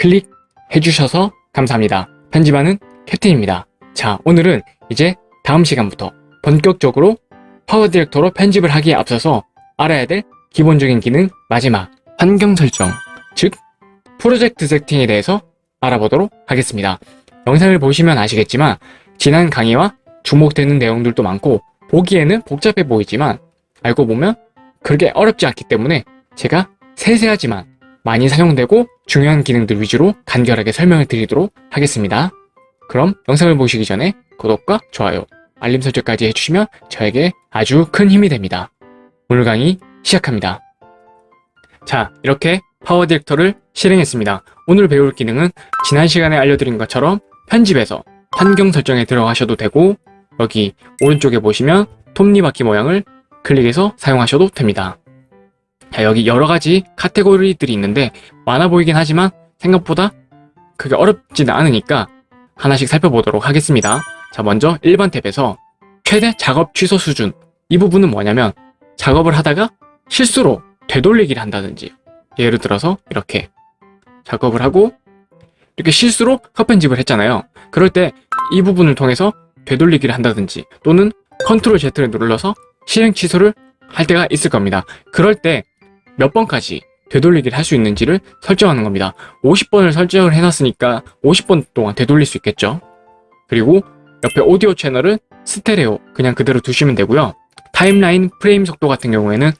클릭해 주셔서 감사합니다. 편집하는 캡틴입니다. 자, 오늘은 이제 다음 시간부터 본격적으로 파워 디렉터로 편집을 하기에 앞서서 알아야 될 기본적인 기능 마지막 환경 설정, 즉 프로젝트 세팅에 대해서 알아보도록 하겠습니다. 영상을 보시면 아시겠지만 지난 강의와 주목되는 내용들도 많고 보기에는 복잡해 보이지만 알고 보면 그렇게 어렵지 않기 때문에 제가 세세하지만 많이 사용되고 중요한 기능들 위주로 간결하게 설명을 드리도록 하겠습니다. 그럼 영상을 보시기 전에 구독과 좋아요, 알림 설정까지 해주시면 저에게 아주 큰 힘이 됩니다. 오늘 강의 시작합니다. 자, 이렇게 파워 디렉터를 실행했습니다. 오늘 배울 기능은 지난 시간에 알려드린 것처럼 편집에서 환경 설정에 들어가셔도 되고 여기 오른쪽에 보시면 톱니바퀴 모양을 클릭해서 사용하셔도 됩니다. 자, 여기 여러 가지 카테고리들이 있는데 많아 보이긴 하지만 생각보다 그게 어렵지는 않으니까 하나씩 살펴보도록 하겠습니다. 자, 먼저 1번 탭에서 최대 작업 취소 수준 이 부분은 뭐냐면 작업을 하다가 실수로 되돌리기를 한다든지 예를 들어서 이렇게 작업을 하고 이렇게 실수로 컷 편집을 했잖아요. 그럴 때 이 부분을 통해서 되돌리기를 한다든지 또는 control Z를 눌러서 실행 취소를 할 때가 있을 겁니다. 그럴 때 몇 번까지 되돌리기를 할 수 있는지를 설정하는 겁니다. 50번을 설정을 해놨으니까 50번 동안 되돌릴 수 있겠죠. 그리고 옆에 오디오 채널은 스테레오 그냥 그대로 두시면 되고요. 타임라인 프레임 속도 같은 경우에는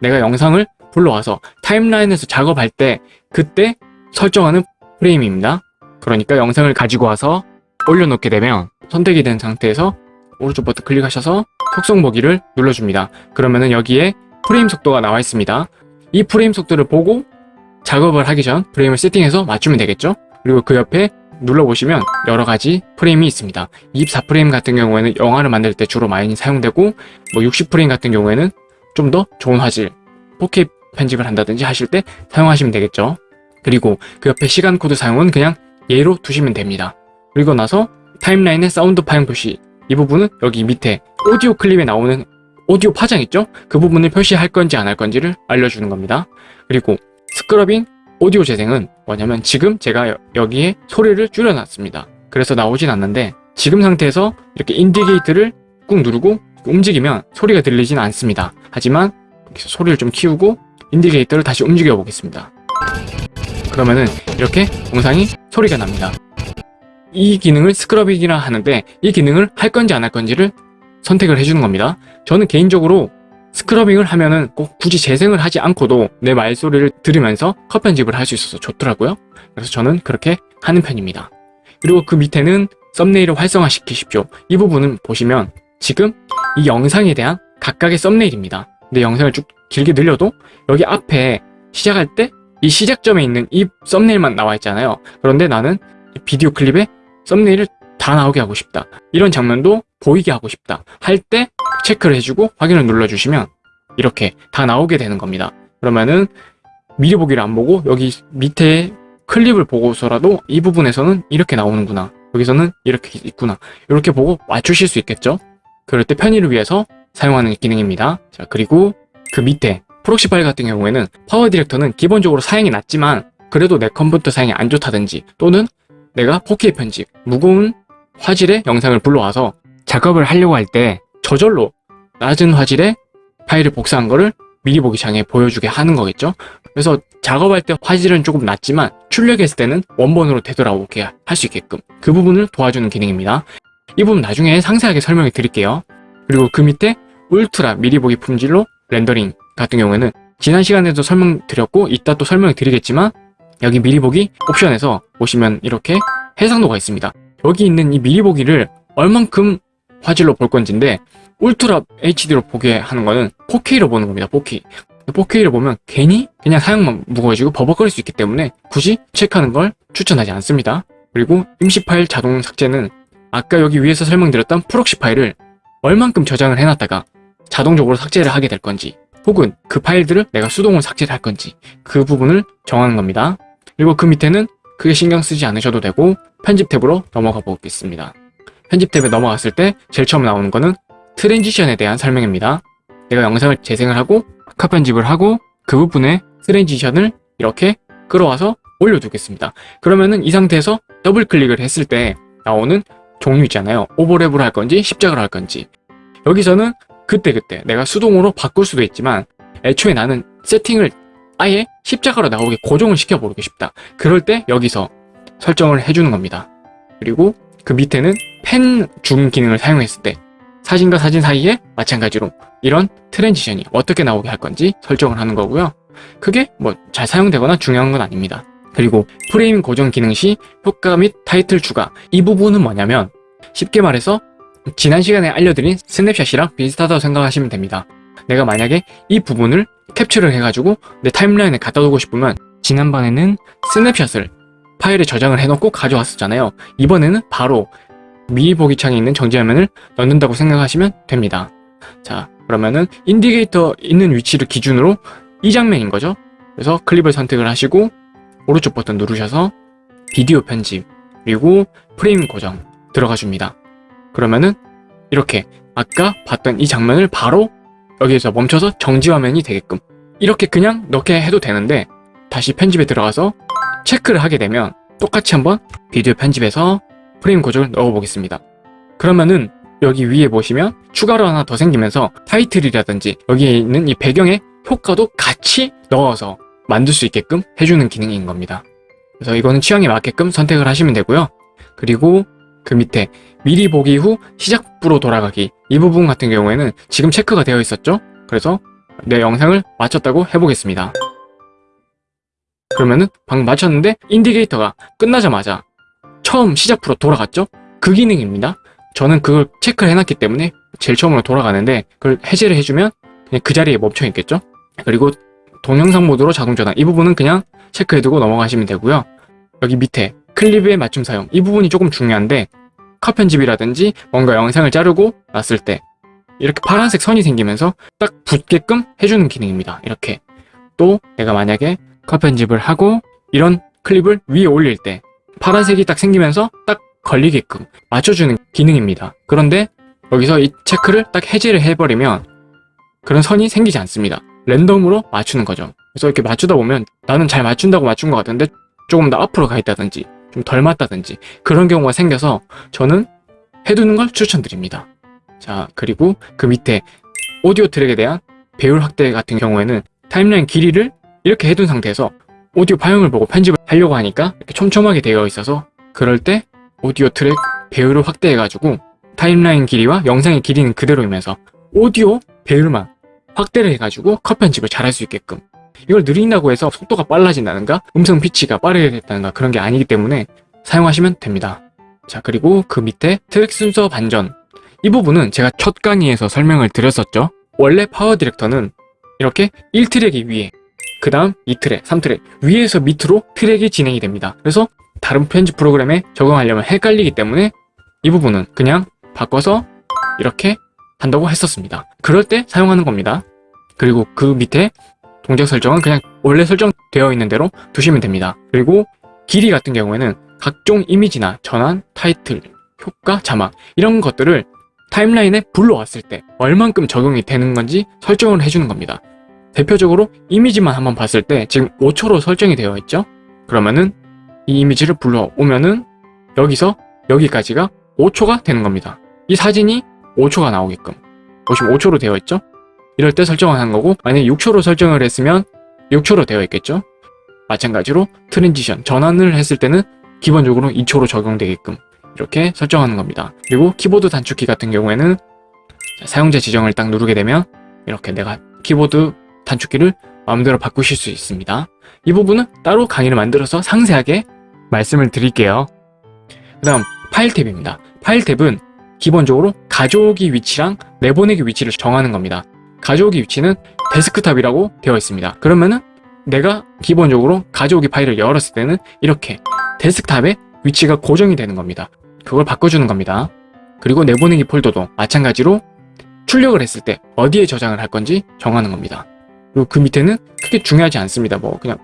내가 영상을 불러와서 타임라인에서 작업할 때 그때 설정하는 프레임입니다. 그러니까 영상을 가지고 와서 올려놓게 되면 선택이 된 상태에서 오른쪽 버튼 클릭하셔서 속성 보기를 눌러줍니다. 그러면은 여기에 프레임 속도가 나와 있습니다. 이 프레임 속도를 보고 작업을 하기 전 프레임을 세팅해서 맞추면 되겠죠? 그리고 그 옆에 눌러보시면 여러 가지 프레임이 있습니다. 24프레임 같은 경우에는 영화를 만들 때 주로 많이 사용되고 뭐 60프레임 같은 경우에는 좀 더 좋은 화질 4K 편집을 한다든지 하실 때 사용하시면 되겠죠. 그리고 그 옆에 시간 코드 사용은 그냥 예로 두시면 됩니다. 그리고 나서 타임라인의 사운드 파형 표시 이 부분은 여기 밑에 오디오 클립에 나오는 오디오 파장 있죠? 그 부분을 표시할 건지 안 할 건지를 알려주는 겁니다. 그리고 scrubbing 오디오 재생은 뭐냐면 지금 제가 여, 기에 소리를 줄여놨습니다. 그래서 나오진 않는데 지금 상태에서 이렇게 indicator를 꾹 누르고 움직이면 소리가 들리진 않습니다. 하지만 소리를 좀 키우고 indicator를 다시 움직여 보겠습니다. 그러면은 이렇게 영상이 소리가 납니다. 이 기능을 scrubbing이라 하는데 이 기능을 할 건지 안 할 건지를 선택을 해주는 겁니다. 저는 개인적으로 scrubbing을 하면은 꼭 굳이 재생을 하지 않고도 내 말소리를 들으면서 컷 편집을 할 수 있어서 좋더라고요. 그래서 저는 그렇게 하는 편입니다. 그리고 그 밑에는 썸네일을 활성화시키십시오. 이 부분은 보시면 지금 이 영상에 대한 각각의 썸네일입니다. 내 영상을 쭉 길게 늘려도 여기 앞에 시작할 때 이 시작점에 있는 이 썸네일만 나와 있잖아요. 그런데 나는 비디오 클립에 썸네일을 다 나오게 하고 싶다. 이런 장면도 보이게 하고 싶다. 할 때 체크를 해주고 확인을 눌러주시면 이렇게 다 나오게 되는 겁니다. 그러면은 미리 보기를 안 보고 여기 밑에 클립을 보고서라도 이 부분에서는 이렇게 나오는구나. 여기서는 이렇게 있구나. 이렇게 보고 맞추실 수 있겠죠? 그럴 때 편의를 위해서 사용하는 기능입니다. 자, 그리고 그 밑에 proxy 파일 같은 경우에는 파워 디렉터는 기본적으로 사양이 낮지만 그래도 내 컴퓨터 사양이 안 좋다든지 또는 내가 4K 편집, 무거운 화질의 영상을 불러와서 작업을 하려고 할 때 저절로 낮은 화질의 파일을 복사한 거를 미리 보기 장에 보여주게 하는 거겠죠? 그래서 작업할 때 화질은 조금 낮지만 출력했을 때는 원본으로 되돌아오게 할 수 있게끔 그 부분을 도와주는 기능입니다. 이 부분 나중에 상세하게 설명해 드릴게요. 그리고 그 밑에 울트라 미리 보기 품질로 렌더링 같은 경우에는 지난 시간에도 설명드렸고 이따 또 설명드리겠지만 여기 미리 보기 옵션에서 보시면 이렇게 해상도가 있습니다. 여기 있는 이 미리 보기를 얼만큼 화질로 볼 건지인데 Ultra HD로 보게 하는 거는 4K로 보는 겁니다. 4K. 4K를 보면 괜히 그냥 사양만 무거워지고 버벅거릴 수 있기 때문에 굳이 체크하는 걸 추천하지 않습니다. 그리고 임시 파일 자동 삭제는 아까 여기 위에서 설명드렸던 proxy 파일을 얼만큼 저장을 해놨다가 자동적으로 삭제를 하게 될 건지 혹은 그 파일들을 내가 수동으로 삭제를 할 건지 그 부분을 정하는 겁니다. 그리고 그 밑에는 크게 신경 쓰지 않으셔도 되고 편집 탭으로 넘어가 보겠습니다. 편집 탭에 넘어갔을 때 제일 처음 나오는 거는 transition에 대한 설명입니다. 내가 영상을 재생을 하고 컷 편집을 하고 그 부분에 transition을 이렇게 끌어와서 올려두겠습니다. 그러면은 이 상태에서 더블 클릭을 했을 때 나오는 종류 있잖아요. 오버랩을 할 건지 십자가를 할 건지 여기서는 그때그때 내가 수동으로 바꿀 수도 있지만 애초에 나는 세팅을 아예 십자가로 나오게 고정을 시켜버리고 싶다. 그럴 때 여기서 설정을 해주는 겁니다. 그리고 그 밑에는 pan zoom 기능을 사용했을 때 사진과 사진 사이에 마찬가지로 이런 transition이 어떻게 나오게 할 건지 설정을 하는 거고요. 그게 뭐 잘 사용되거나 중요한 건 아닙니다. 그리고 프레임 고정 기능 시 효과 및 타이틀 추가 이 부분은 뭐냐면 쉽게 말해서 지난 시간에 알려드린 snapshot이랑 비슷하다고 생각하시면 됩니다. 내가 만약에 이 부분을 캡처를 해가지고 내 타임라인에 갖다 두고 싶으면 지난번에는 snapshot을 파일에 저장을 해놓고 가져왔었잖아요. 이번에는 바로 미리 보기 창에 있는 정지화면을 넣는다고 생각하시면 됩니다. 자 그러면은 indicator 있는 위치를 기준으로 이 장면인 거죠. 그래서 클립을 선택을 하시고 오른쪽 버튼 누르셔서 비디오 편집 그리고 프레임 고정 들어가 줍니다. 그러면은 이렇게 아까 봤던 이 장면을 바로 여기에서 멈춰서 정지 화면이 되게끔 이렇게 그냥 넣게 해도 되는데 다시 편집에 들어가서 체크를 하게 되면 똑같이 한번 비디오 편집에서 프레임 고정을 넣어 보겠습니다. 그러면은 여기 위에 보시면 추가로 하나 더 생기면서 타이틀이라든지 여기에 있는 이 배경의 효과도 같이 넣어서 만들 수 있게끔 해주는 기능인 겁니다. 그래서 이거는 취향에 맞게끔 선택을 하시면 되고요. 그리고 그 밑에 미리 보기 후 시작부로 돌아가기 이 부분 같은 경우에는 지금 체크가 되어 있었죠? 그래서 내 영상을 마쳤다고 해보겠습니다. 그러면은 방금 마쳤는데 인디게이터가 끝나자마자 처음 시작부로 돌아갔죠? 그 기능입니다. 저는 그걸 체크를 해놨기 때문에 제일 처음으로 돌아가는데 그걸 해제를 해주면 그냥 그 자리에 멈춰 있겠죠? 그리고 동영상 모드로 자동 전환 이 부분은 그냥 체크해두고 넘어가시면 되고요. 여기 밑에 클립의 맞춤 사용 이 부분이 조금 중요한데 컷 편집이라든지 뭔가 영상을 자르고 놨을 때 이렇게 파란색 선이 생기면서 딱 붙게끔 해주는 기능입니다. 이렇게 또 내가 만약에 컷 편집을 하고 이런 클립을 위에 올릴 때 파란색이 딱 생기면서 딱 걸리게끔 맞춰주는 기능입니다. 그런데 여기서 이 체크를 딱 해제를 해버리면 그런 선이 생기지 않습니다. 랜덤으로 맞추는 거죠. 그래서 이렇게 맞추다 보면 나는 잘 맞춘다고 맞춘 것 같은데 조금 더 앞으로 가 있다든지 좀 덜 맞다든지 그런 경우가 생겨서 저는 해두는 걸 추천드립니다. 자 그리고 그 밑에 오디오 트랙에 대한 배율 확대 같은 경우에는 타임라인 길이를 이렇게 해둔 상태에서 오디오 파형을 보고 편집을 하려고 하니까 이렇게 촘촘하게 되어 있어서 그럴 때 오디오 트랙 배율을 확대해가지고 타임라인 길이와 영상의 길이는 그대로이면서 오디오 배율만 확대를 해가지고 컷 편집을 잘할 수 있게끔 이걸 늘린다고 해서 속도가 빨라진다든가? 음성 피치가 빠르게 된다든가? 그런 게 아니기 때문에 사용하시면 됩니다. 자 그리고 그 밑에 트랙 순서 반전. 이 부분은 제가 첫 강의에서 설명을 드렸었죠. 원래 파워 디렉터는 이렇게 1트랙이 위에 그 다음 2트랙, 3트랙 위에서 밑으로 트랙이 진행이 됩니다. 그래서 다른 편집 프로그램에 적용하려면 헷갈리기 때문에 이 부분은 그냥 바꿔서 이렇게 한다고 했었습니다. 그럴 때 사용하는 겁니다. 그리고 그 밑에 동작 설정은 그냥 원래 설정되어 있는 대로 두시면 됩니다. 그리고 길이 같은 경우에는 각종 이미지나 전환, 타이틀, 효과, 자막 이런 것들을 타임라인에 불러왔을 때 얼만큼 적용이 되는 건지 설정을 해주는 겁니다. 대표적으로 이미지만 한번 봤을 때 지금 5초로 설정이 되어 있죠? 그러면은 이 이미지를 불러오면은 여기서 여기까지가 5초가 되는 겁니다. 이 사진이 5초가 나오게끔 보시면 5초로 되어 있죠? 이럴 때 설정을 한 거고 만약에 6초로 설정을 했으면 6초로 되어 있겠죠? 마찬가지로 transition 전환을 했을 때는 기본적으로 2초로 적용되게끔 이렇게 설정하는 겁니다. 그리고 키보드 단축키 같은 경우에는 사용자 지정을 딱 누르게 되면 이렇게 내가 키보드 단축키를 마음대로 바꾸실 수 있습니다. 이 부분은 따로 강의를 만들어서 상세하게 말씀을 드릴게요. 그 다음 파일 탭입니다. 파일 탭은 기본적으로 가져오기 위치랑 내보내기 위치를 정하는 겁니다 가져오기 위치는 데스크탑이라고 되어 있습니다. 그러면은 내가 기본적으로 가져오기 파일을 열었을 때는 이렇게 데스크탑에 위치가 고정이 되는 겁니다. 그걸 바꿔주는 겁니다. 그리고 내보내기 폴더도 마찬가지로 출력을 했을 때 어디에 저장을 할 건지 정하는 겁니다. 그리고 그 밑에는 크게 중요하지 않습니다. 뭐 그냥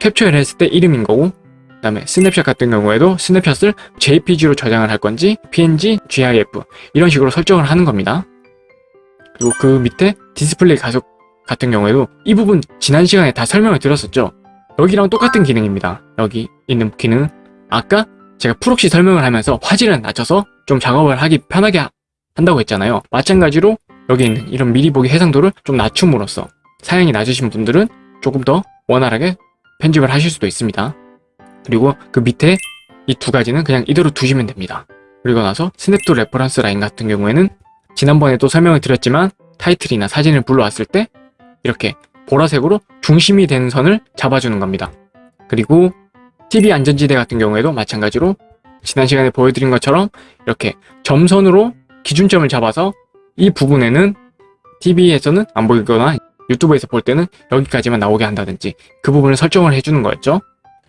캡처를 했을 때 이름인 거고 그 다음에 스냅샷 같은 경우에도 snapshot을 JPG로 저장을 할 건지 PNG, GIF 이런 식으로 설정을 하는 겁니다. 그리고 그 밑에 디스플레이 가속 같은 경우에도 이 부분 지난 시간에 다 설명을 드렸었죠 여기랑 똑같은 기능입니다. 여기 있는 기능은 아까 제가 proxy 설명을 하면서 화질을 낮춰서 좀 작업을 하기 편하게 하- 한다고 했잖아요. 마찬가지로 여기 있는 이런 미리 보기 해상도를 좀 낮춤으로써 사양이 낮으신 분들은 조금 더 원활하게 편집을 하실 수도 있습니다. 그리고 그 밑에 이 두 가지는 그냥 이대로 두시면 됩니다. 그리고 나서 snap to reference line 같은 경우에는 지난번에도 설명을 드렸지만 타이틀이나 사진을 불러왔을 때 이렇게 보라색으로 중심이 되는 선을 잡아주는 겁니다. 그리고 TV 안전지대 같은 경우에도 마찬가지로 지난 시간에 보여드린 것처럼 이렇게 점선으로 기준점을 잡아서 이 부분에는 TV에서는 안 보이거나 유튜브에서 볼 때는 여기까지만 나오게 한다든지 그 부분을 설정을 해주는 거였죠.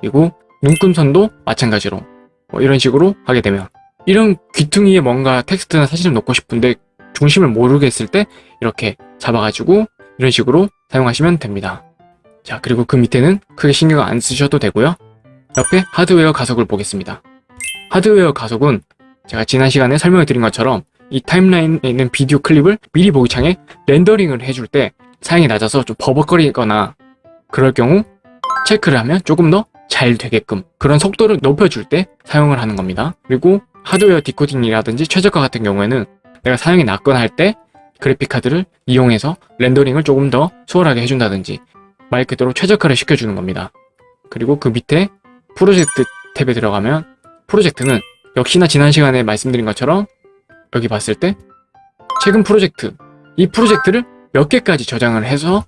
그리고 눈금선도 마찬가지로 뭐 이런 식으로 하게 되면 이런 귀퉁이에 뭔가 텍스트나 사진을 넣고 싶은데 중심을 모르겠을 때 이렇게 잡아가지고 이런 식으로 사용하시면 됩니다. 자 그리고 그 밑에는 크게 신경 안 쓰셔도 되고요. 옆에 하드웨어 가속을 보겠습니다. 하드웨어 가속은 제가 지난 시간에 설명을 드린 것처럼 이 타임라인에 있는 비디오 클립을 미리 보기 창에 렌더링을 해줄 때 사양이 낮아서 좀 버벅거리거나 그럴 경우 체크를 하면 조금 더 잘 되게끔 그런 속도를 높여줄 때 사용을 하는 겁니다. 그리고 하드웨어 디코딩이라든지 최저가 같은 경우에는 내가 사양이 낮거나 할 때 그래픽카드를 이용해서 렌더링을 조금 더 수월하게 해준다든지 말 그대로 최적화를 시켜주는 겁니다. 그리고 그 밑에 프로젝트 탭에 들어가면 프로젝트는 역시나 지난 시간에 말씀드린 것처럼 여기 봤을 때 최근 프로젝트 이 프로젝트를 몇 개까지 저장을 해서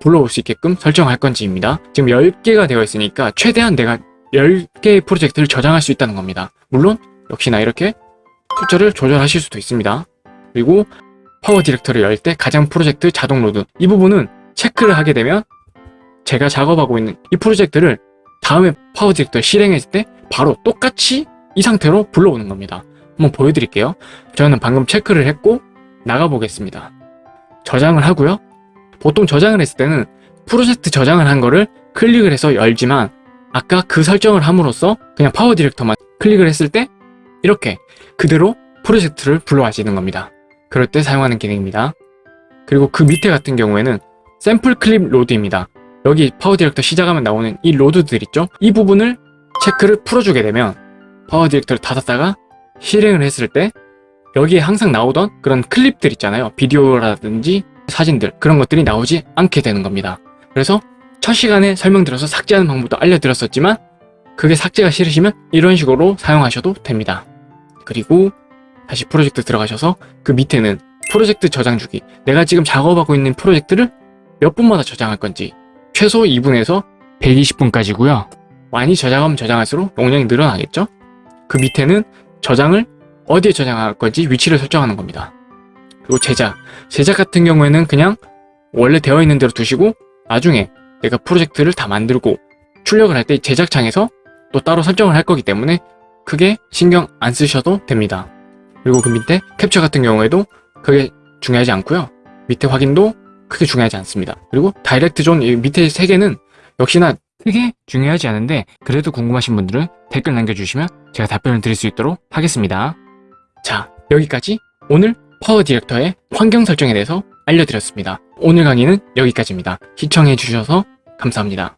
불러올 수 있게끔 설정할 건지입니다. 지금 10개가 되어 있으니까 최대한 내가 10개의 프로젝트를 저장할 수 있다는 겁니다. 물론 역시나 이렇게 숫자를 조절하실 수도 있습니다. 그리고 파워 디렉터를 열 때 가장 프로젝트 자동 load 이 부분은 체크를 하게 되면 제가 작업하고 있는 이 프로젝트를 다음에 파워 디렉터 실행했을 때 바로 똑같이 이 상태로 불러오는 겁니다. 한번 보여드릴게요. 저는 방금 체크를 했고 나가보겠습니다. 저장을 하고요. 보통 저장을 했을 때는 프로젝트 저장을 한 거를 클릭을 해서 열지만 아까 그 설정을 함으로써 그냥 파워 디렉터만 클릭을 했을 때 이렇게 그대로 프로젝트를 불러와지는 겁니다. 그럴 때 사용하는 기능입니다. 그리고 그 밑에 같은 경우에는 샘플 클립 load입니다. 여기 파워 디렉터 시작하면 나오는 이 load들 있죠? 이 부분을 체크를 풀어주게 되면 파워 디렉터를 닫았다가 실행을 했을 때 여기에 항상 나오던 그런 클립들 있잖아요. 비디오라든지 사진들 그런 것들이 나오지 않게 되는 겁니다. 그래서 첫 시간에 설명드려서 삭제하는 방법도 알려드렸었지만 그게 삭제가 싫으시면 이런 식으로 사용하셔도 됩니다. 그리고 다시 프로젝트 들어가셔서 그 밑에는 프로젝트 저장 주기 내가 지금 작업하고 있는 프로젝트를 몇 분마다 저장할 건지 최소 2분에서 120분까지고요. 많이 저장하면 저장할수록 용량이 늘어나겠죠? 그 밑에는 저장을 어디에 저장할 건지 위치를 설정하는 겁니다. 그리고 제작. 제작 같은 경우에는 그냥 원래 되어 있는 대로 두시고 나중에 내가 프로젝트를 다 만들고 출력을 할 때 제작창에서 또 따로 설정을 할 거기 때문에 크게 신경 안 쓰셔도 됩니다. 그리고 그 밑에 캡처 같은 경우에도 크게 중요하지 않고요. 밑에 확인도 크게 중요하지 않습니다. 그리고 디렉터 존 이 밑에 세 개는 역시나 크게 중요하지 않은데 그래도 궁금하신 분들은 댓글 남겨주시면 제가 답변을 드릴 수 있도록 하겠습니다. 자 여기까지 오늘 파워 디렉터의 환경 설정에 대해서 알려드렸습니다. 오늘 강의는 여기까지입니다. 시청해주셔서 감사합니다.